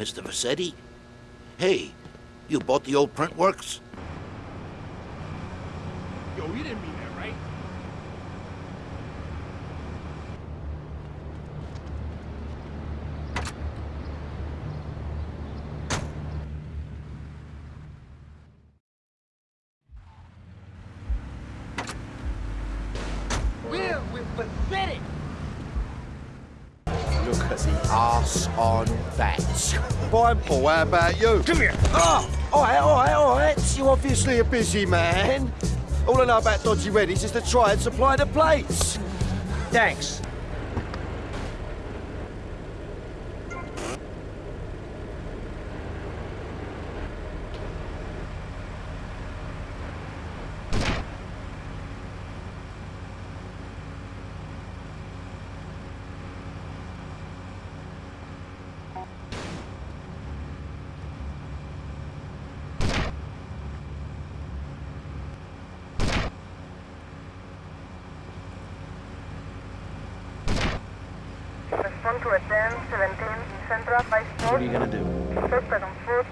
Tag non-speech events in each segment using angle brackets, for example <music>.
Mr. Vercetti? Hey, you bought the old print works? Yo, you didn't mean that, right? We're with pathetic. Look at the ass on that. Paul, how about you? Come here. Oh, all right, all right, all right. You're obviously a busy man. All I know about Dodgy Reddy's is to try and supply the plates. Thanks. to a 10, 17, Central 5 4. What are you going to do? Suspect on foot.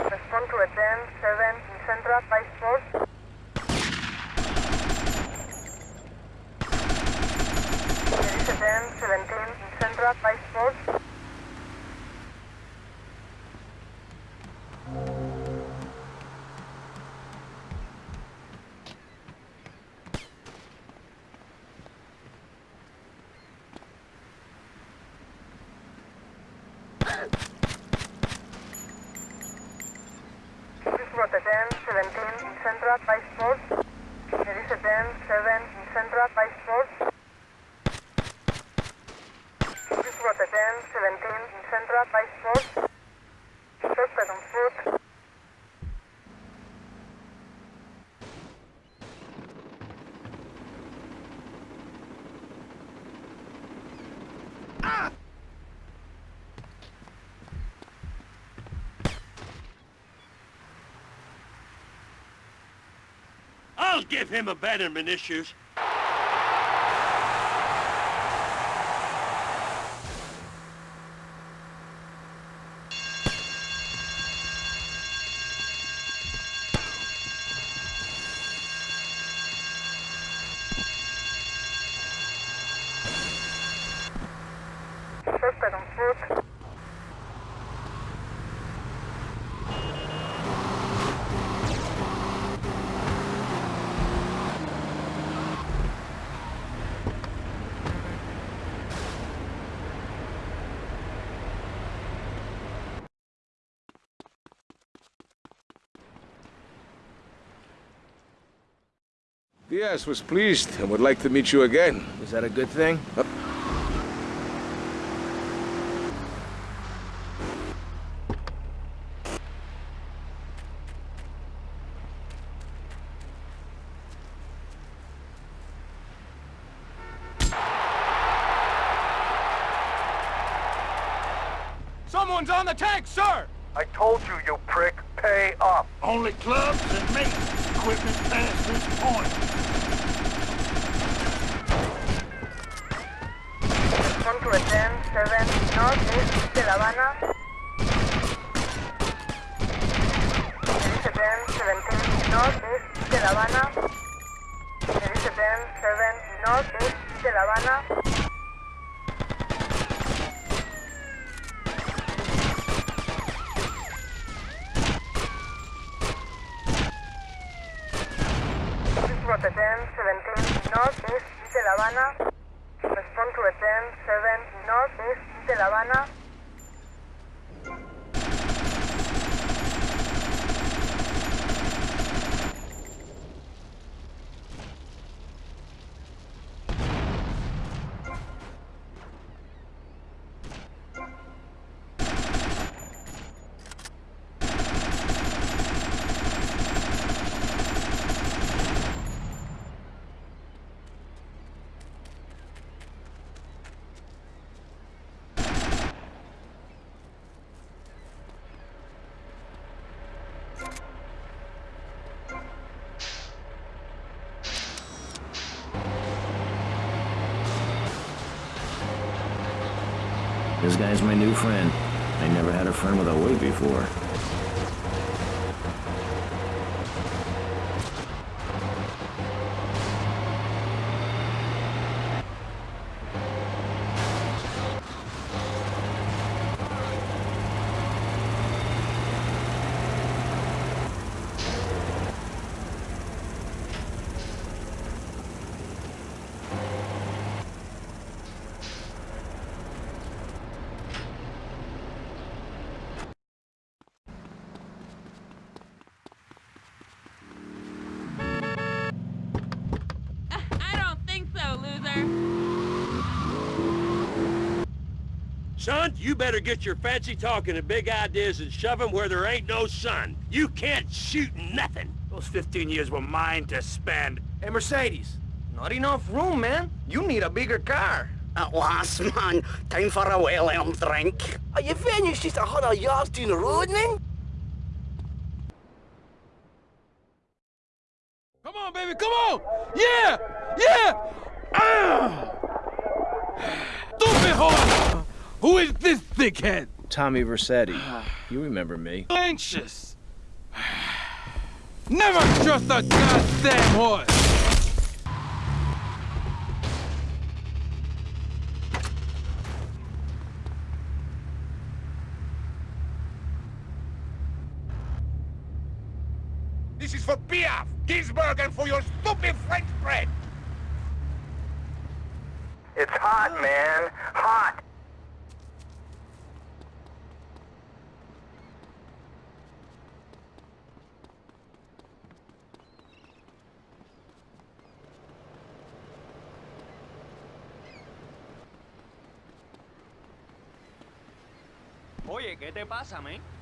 Respond to a 10, 7, Central 5 4. There is a 10, 17, Central 5 4. Give him abandonment issues. Diaz was pleased and would like to meet you again. Is that a good thing? Uh, Someone's on the tank, sir! I told you, you prick. Pay up. Only clubs and mates. Equipment past this point. Respond to a 10, 7, northeast de La Habana. There is a 10, 17, northeast de La Habana. There is a 10, 7, northeast de La Habana. This guy's my new friend. I never had a friend with a wig before. I don't think so, loser. Son, you better get your fancy talking and big ideas and shove 'em where there ain't no sun. You can't shoot nothing. Those 15 years were mine to spend. Hey, Mercedes. Not enough room, man. You need a bigger car. At last, man. Time for a William drink. Are you venue's just a hundred yards down the road, man? Come on, baby, come on! Yeah! Yeah! Ah! <sighs> Stupid horse! Who is this thickhead? Tommy Vercetti. You remember me. Anxious. <sighs> Never trust a goddamn horse! This is for Piaf, Gainsbourg, and for your stupid French bread. It's hot, man. Hot. ¿Qué te pasa, man?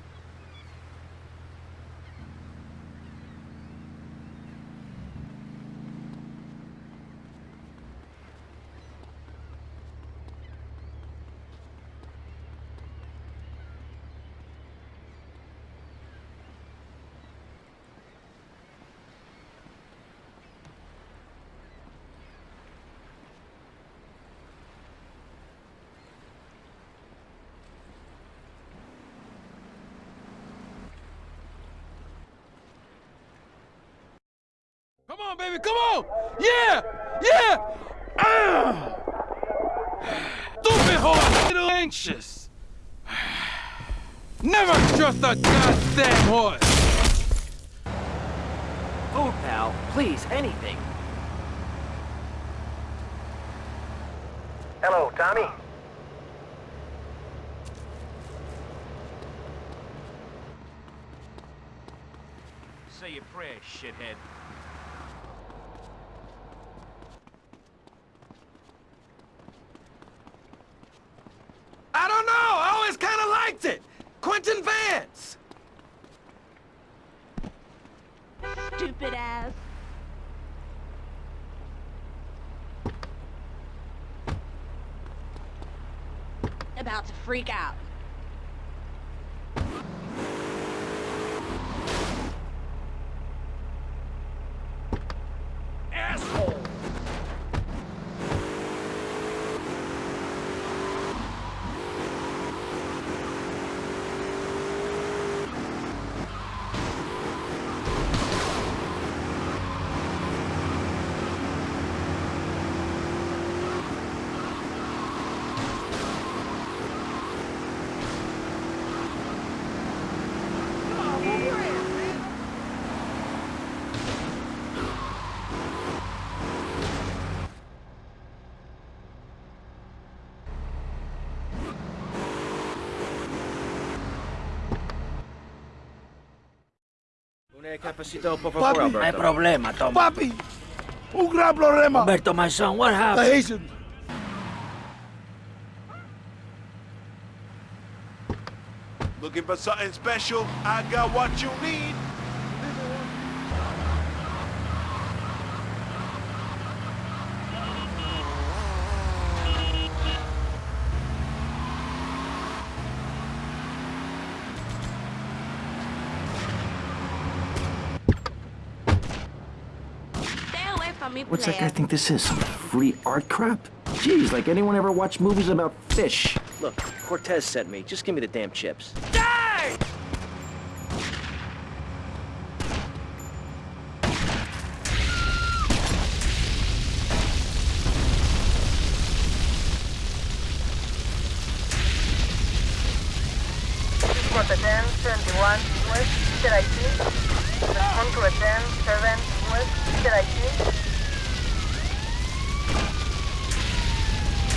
Come on, baby, come on! Yeah! Yeah! Ah! Stupid horse! Little anxious. Never trust a goddamn horse! Food, pal. Please, anything. Hello, Tommy. Say your prayers, shithead. I don't know! I always kind of liked it! Quentin Vance! Stupid ass. About to freak out. Una por favor, Papi. Alberto. problema, Tom. Papi! Un gran problema! Alberto, my son, what The happened? Haitian! Looking for something special? I got what you need. Stay away from me, What's that guy think this is? Some free art crap? Geez, like anyone ever watched movies about fish? Look, Cortez sent me. Just give me the damn chips. Die! For 10, 71, West, TIT. Respond to a 10, 7, West, TIT.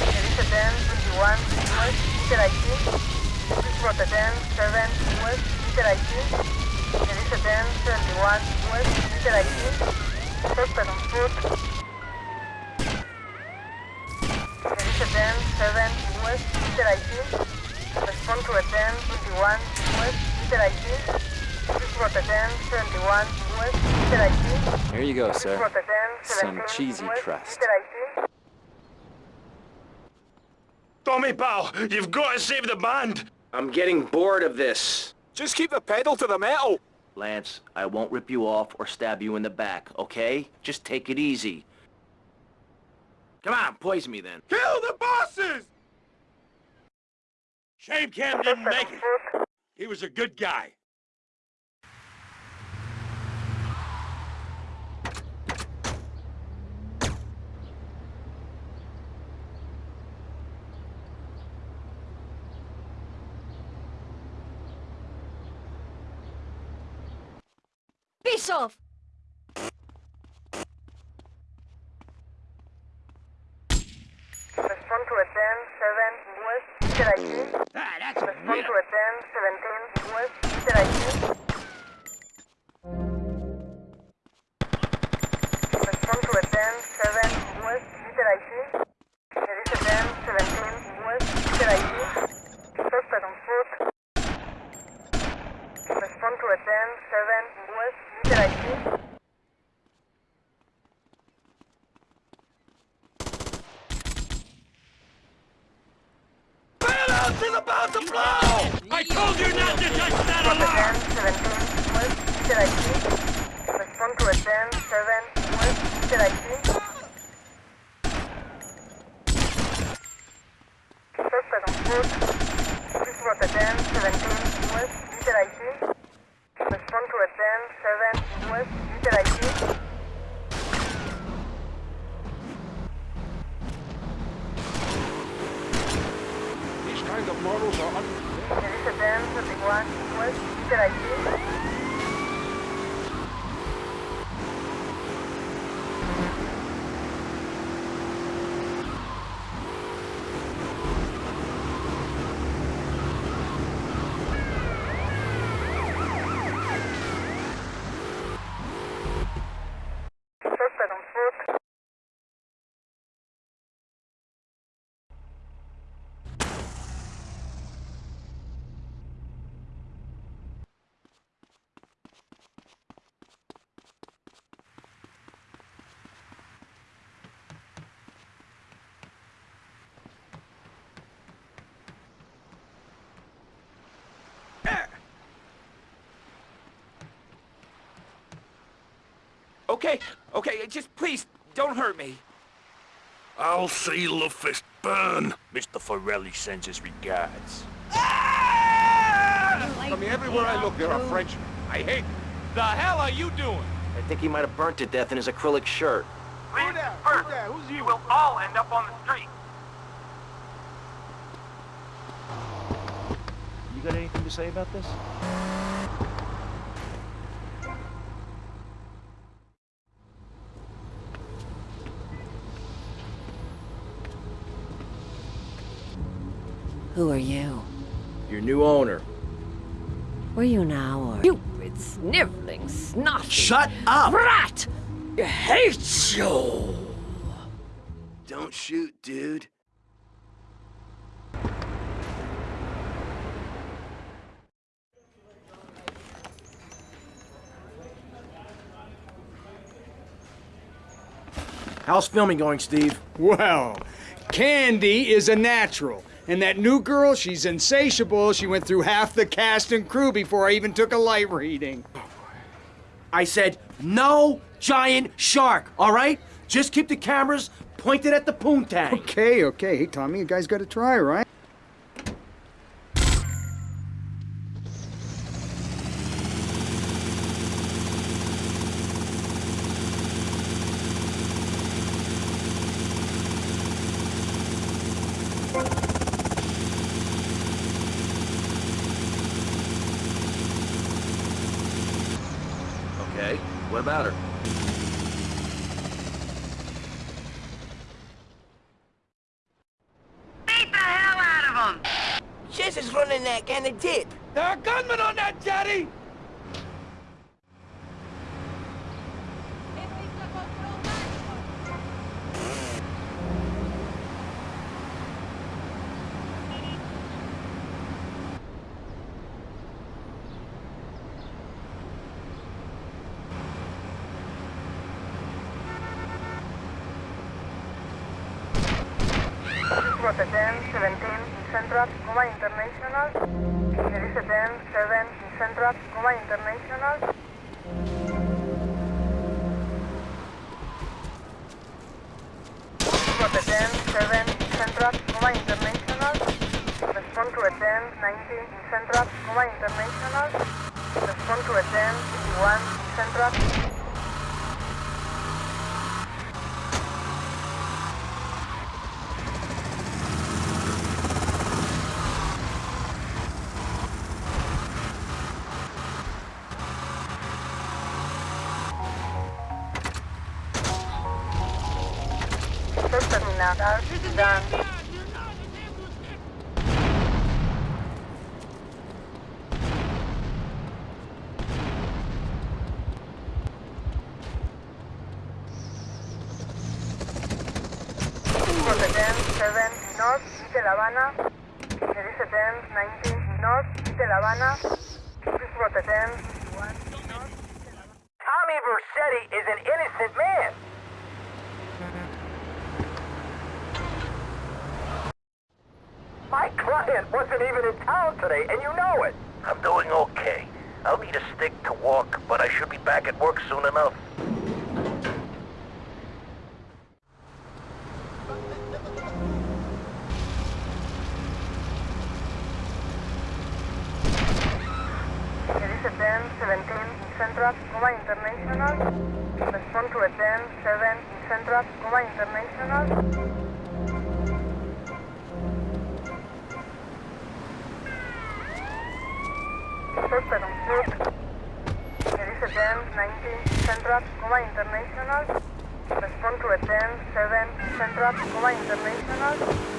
There is a 10, 21, West, TIT. For 10, 7, West, TIT. There is a 10, 71, West, on foot. There is a 10, 7, West. Respond to a 10, 21, West, TIT. This was a 10, 71, West, TIT. Here you go, sir. was a 10, Some cheesy crust. Tommy, pal, you've got to save the band. I'm getting bored of this. Just keep the pedal to the metal. Lance, I won't rip you off or stab you in the back, okay? Just take it easy. Come on, poison me then. Kill the bosses! Shame Cam didn't make it. He was a good guy. Off! Respond to a Okay, okay, just please, don't hurt me. I'll see Luffist burn. Mr. Forelli sends his regards. Ah! I mean, everywhere I look, there are oh. Frenchmen. I hate them. The hell are you doing? I think he might have burnt to death in his acrylic shirt. Who that? Who's that? Who's you? We'll all end up on the street. You got anything to say about this? Sniveling, snotty... Shut up! Rat! I hate you! Don't shoot, dude. How's filming going, Steve? Well, Candy is a natural. And that new girl, she's insatiable. She went through half the cast and crew before I even took a light reading. I said, no giant shark, all right? Just keep the cameras pointed at the poontang. Okay, okay. Hey, Tommy, you guys gotta try, right? Okay, what about? Beat the hell out of him! Jess is running that kind of dip. There are gunmen on that jetty! Rota 10, 17, Central, Coma International. There is a 10, 7, Central, Coma International. Rota 10, 7, Central, Coma International. Respond to a 10, 19, Central, Coma International. Respond to a 10, 51, Central. North, Little Havana. There is a 10, 19, North, Little Havana. Please Rota 10, 1, Tommy Vercetti is an innocent man. My client wasn't even in town today, and you know it. I'm doing okay. I'll need a stick to walk, but I should be back at work soon enough. There is a 10, 17, Central, Coma International. Respond to a 10, 7, Central, Coma International. Suspect on foot. There is a 10, 19, Central, Coma International. Respond to a 10, 7, Central, Coma International.